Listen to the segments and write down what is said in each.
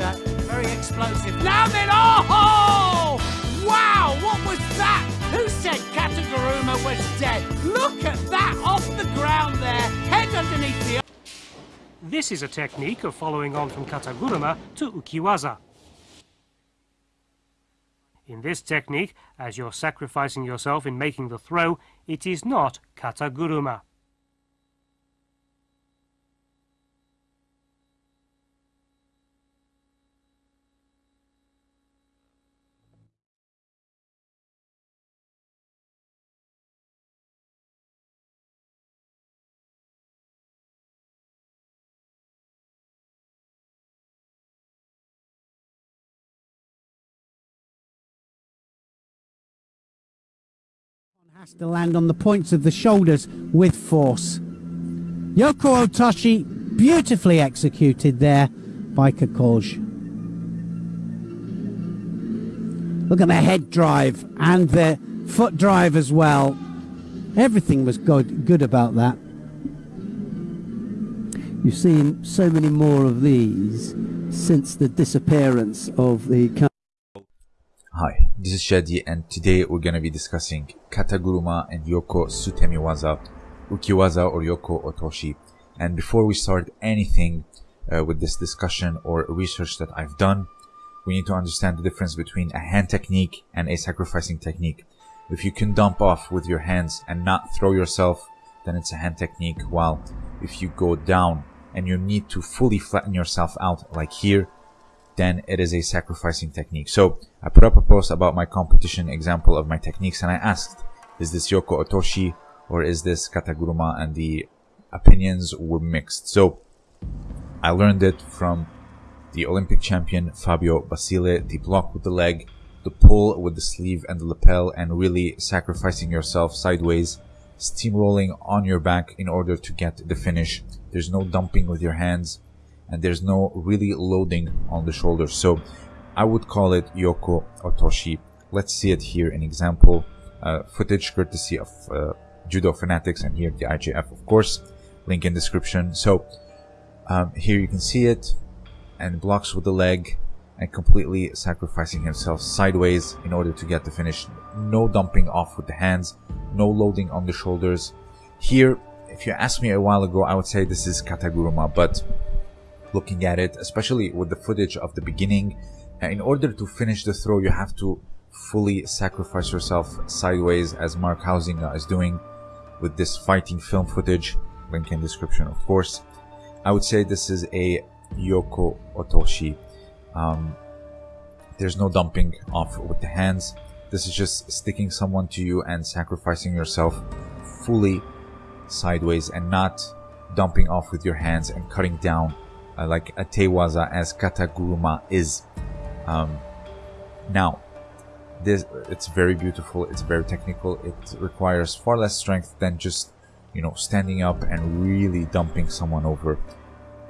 very explosive. Now then, oh! Wow, what was that? Who said Kataguruma was dead? Look at that off the ground there, head underneath the. This is a technique of following on from Kataguruma to Ukiwaza. In this technique, as you're sacrificing yourself in making the throw, it is not Kataguruma. Has to land on the points of the shoulders with force. Yoko Otoshi beautifully executed there by Kakoge. Look at the head drive and the foot drive as well. Everything was good, good about that. You've seen so many more of these since the disappearance of the this is Shadi and today we're gonna be discussing Kataguruma and Yoko Sutemiwaza, Ukiwaza or Yoko Otoshi. And before we start anything uh, with this discussion or research that I've done, we need to understand the difference between a hand technique and a sacrificing technique. If you can dump off with your hands and not throw yourself, then it's a hand technique. While if you go down and you need to fully flatten yourself out like here, then it is a sacrificing technique. So I put up a post about my competition example of my techniques and I asked, is this Yoko Otoshi or is this Kataguruma? And the opinions were mixed. So I learned it from the Olympic champion Fabio Basile, the block with the leg, the pull with the sleeve and the lapel and really sacrificing yourself sideways, steamrolling on your back in order to get the finish. There's no dumping with your hands and there's no really loading on the shoulders. So I would call it Yoko Otoshi. Let's see it here an example uh, footage courtesy of uh, Judo Fanatics and here the IJF of course. Link in description. So um, here you can see it and blocks with the leg and completely sacrificing himself sideways in order to get the finish. No dumping off with the hands, no loading on the shoulders. Here, if you asked me a while ago, I would say this is Kataguruma, but looking at it, especially with the footage of the beginning. In order to finish the throw, you have to fully sacrifice yourself sideways as Mark Huizinga is doing with this fighting film footage. Link in description, of course. I would say this is a Yoko Otoshi. Um, there's no dumping off with the hands. This is just sticking someone to you and sacrificing yourself fully sideways and not dumping off with your hands and cutting down uh, like a tewaza as kataguruma is. Um, now, this it's very beautiful. It's very technical. It requires far less strength than just you know standing up and really dumping someone over.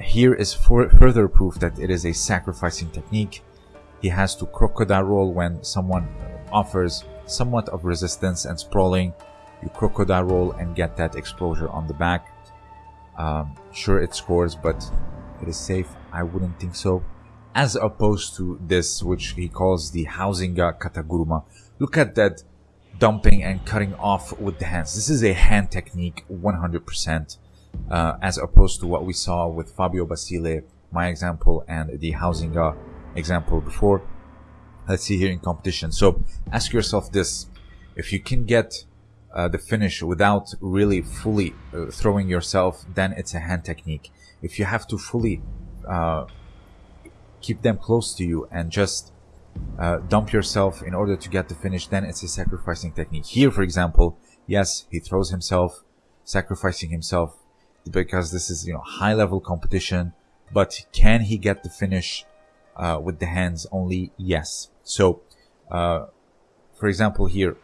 Here is further proof that it is a sacrificing technique. He has to crocodile roll when someone offers somewhat of resistance and sprawling. You crocodile roll and get that exposure on the back. Um, sure, it scores, but it is safe? I wouldn't think so. As opposed to this, which he calls the Huizinga Kataguruma. Look at that dumping and cutting off with the hands. This is a hand technique 100%, uh, as opposed to what we saw with Fabio Basile, my example, and the Huizinga example before. Let's see here in competition. So ask yourself this. If you can get uh, the finish without really fully uh, throwing yourself, then it's a hand technique if you have to fully uh, keep them close to you and just uh, dump yourself in order to get the finish, then it's a sacrificing technique. Here, for example, yes, he throws himself, sacrificing himself because this is, you know, high level competition, but can he get the finish uh, with the hands only? Yes. So, uh, for example, here,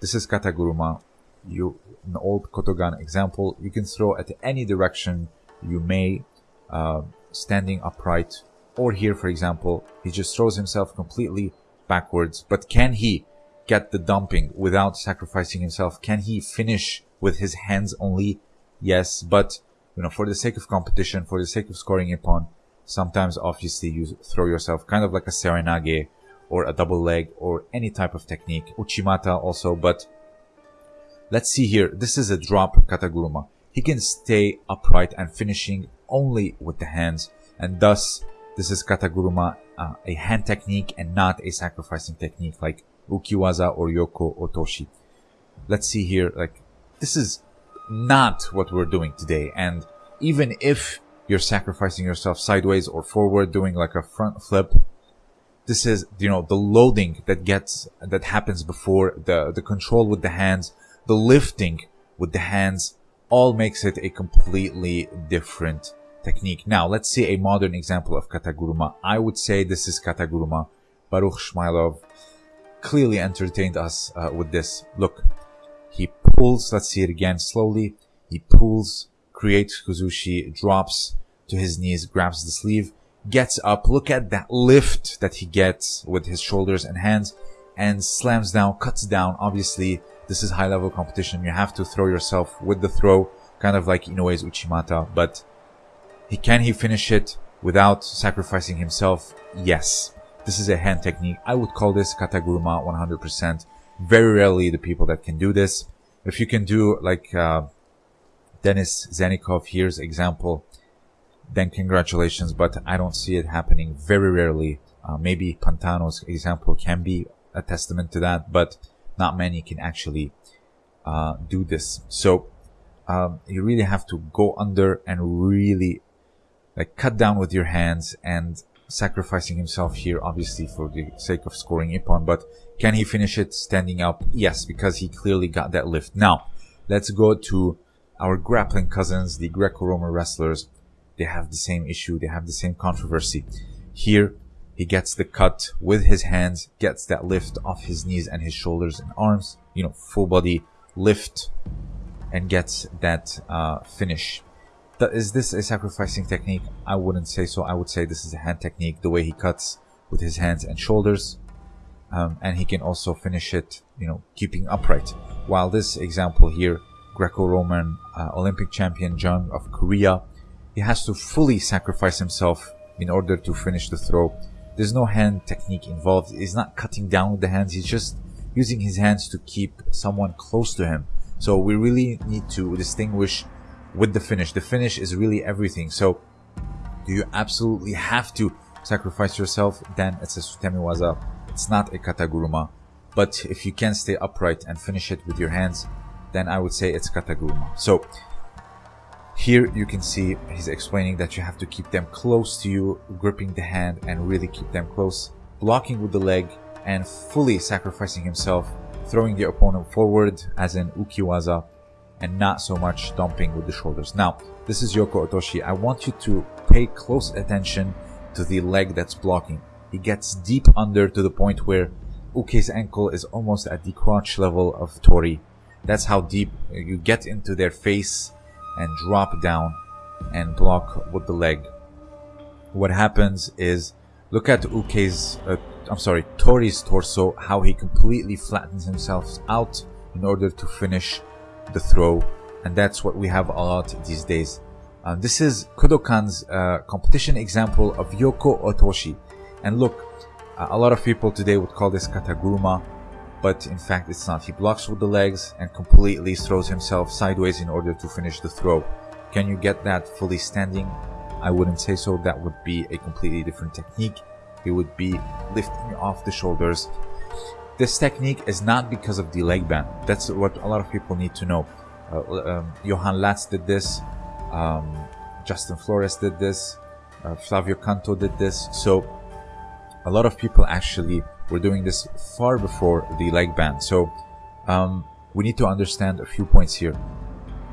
this is Kataguruma. You, an old Kodokan example, you can throw at any direction you may uh, standing upright. Or here for example he just throws himself completely backwards. But can he get the dumping without sacrificing himself? Can he finish with his hands only? Yes but you know for the sake of competition for the sake of scoring a Ippon Sometimes, obviously, you throw yourself kind of like a seoinage or a double leg or any type of technique. Uchimata also, but let's see here. This is a drop kataguruma. He can stay upright and finishing only with the hands, and thus this is kataguruma, uh, a hand technique and not a sacrificing technique like ukiwaza or yoko otoshi. Let's see here, like this is not what we're doing today, and even if you're sacrificing yourself sideways or forward doing like a front flip this is you know the loading that gets that happens before the the control with the hands the lifting with the hands all makes it a completely different technique now let's see a modern example of kataguruma i would say this is kataguruma baruch shmailov clearly entertained us uh, with this look he pulls let's see it again slowly he pulls creates kuzushi drops to his knees grabs the sleeve gets up. Look at that lift that he gets with his shoulders and hands and slams down, cuts down. Obviously, this is high level competition. You have to throw yourself with the throw, kind of like Inoue's Uchimata. But he can he finish it without sacrificing himself? Yes. This is a hand technique. I would call this kataguruma 100%. Very rarely the people that can do this. If you can do like uh, Denis Zenikov here's example then congratulations, but I don't see it happening very rarely. Uh, maybe Pantano's example can be a testament to that, but not many can actually uh, do this. So um, you really have to go under and really like cut down with your hands and sacrificing himself here, obviously for the sake of scoring a Ippon. But can he finish it standing up? Yes, because he clearly got that lift. Now let's go to our grappling cousins, the Greco-Roman wrestlers they have the same issue, they have the same controversy. Here, he gets the cut with his hands, gets that lift off his knees and his shoulders and arms, you know, full body lift, and gets that uh, finish. Is this a sacrificing technique? I wouldn't say so. I would say this is a hand technique, the way he cuts with his hands and shoulders. Um, and he can also finish it, you know, keeping upright. While this example here, Greco-Roman uh, Olympic champion Jung of Korea, he has to fully sacrifice himself in order to finish the throw. There's no hand technique involved. He's not cutting down with the hands. He's just using his hands to keep someone close to him. So we really need to distinguish with the finish. The finish is really everything. So do you absolutely have to sacrifice yourself? Then it's a sutemi waza. It's not a kataguruma. But if you can stay upright and finish it with your hands, then I would say it's kataguruma. So here you can see he's explaining that you have to keep them close to you, gripping the hand and really keep them close, blocking with the leg and fully sacrificing himself, throwing the opponent forward as in ukiwaza and not so much dumping with the shoulders. Now, this is Yoko Otoshi. I want you to pay close attention to the leg that's blocking. He gets deep under to the point where Uke's ankle is almost at the crotch level of Tori. That's how deep you get into their face and drop down and block with the leg. What happens is, look at Uke's, uh, I'm sorry, Tori's torso, how he completely flattens himself out in order to finish the throw. And that's what we have a lot these days. Uh, this is Kodokan's uh, competition example of Yoko Otoshi. And look, a lot of people today would call this kataguruma but in fact it's not. He blocks with the legs and completely throws himself sideways in order to finish the throw. Can you get that fully standing? I wouldn't say so. That would be a completely different technique. It would be lifting off the shoulders. This technique is not because of the leg band. That's what a lot of people need to know. Uh, um, Johan Laats did this. Um, Justin Flores did this. Uh, Flavio Canto did this. So a lot of people actually we're doing this far before the leg band. So um, we need to understand a few points here.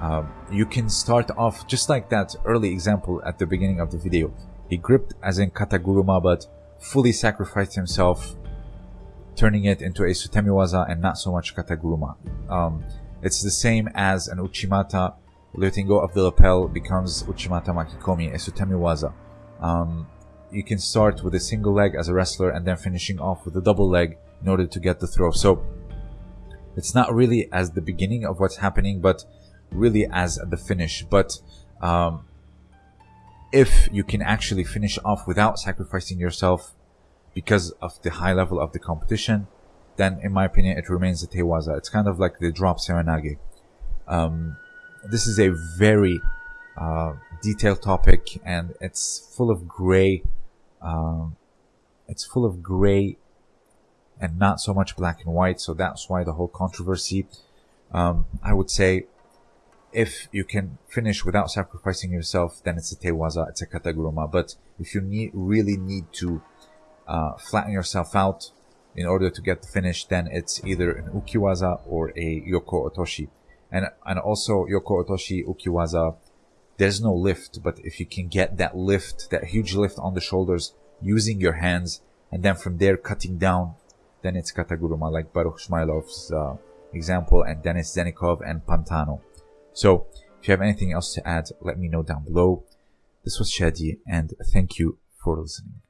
Um, you can start off just like that early example at the beginning of the video. He gripped as in kataguruma but fully sacrificed himself, turning it into a sutemiwaza and not so much kataguruma. Um, it's the same as an uchimata. Letting go of the lapel becomes uchimata makikomi, a sutemiwaza. Um, you can start with a single leg as a wrestler and then finishing off with a double leg in order to get the throw. So it's not really as the beginning of what's happening, but really as the finish. But um, if you can actually finish off without sacrificing yourself because of the high level of the competition, then in my opinion, it remains a Tewaza. It's kind of like the drop Seoinage. Um, this is a very uh, detailed topic and it's full of gray. Um, it's full of gray and not so much black and white. So that's why the whole controversy. Um, I would say if you can finish without sacrificing yourself, then it's a tewaza, it's a kataguruma. But if you need, really need to uh, flatten yourself out in order to get the finish, then it's either an ukiwaza or a yoko otoshi. And, and also yoko otoshi, ukiwaza, there's no lift, but if you can get that lift, that huge lift on the shoulders using your hands, and then from there cutting down, then it's kataguruma, like Baruch Shmailov's uh, example, and Denis Zenikov and Pantano. So, if you have anything else to add, let me know down below. This was Shadi, and thank you for listening.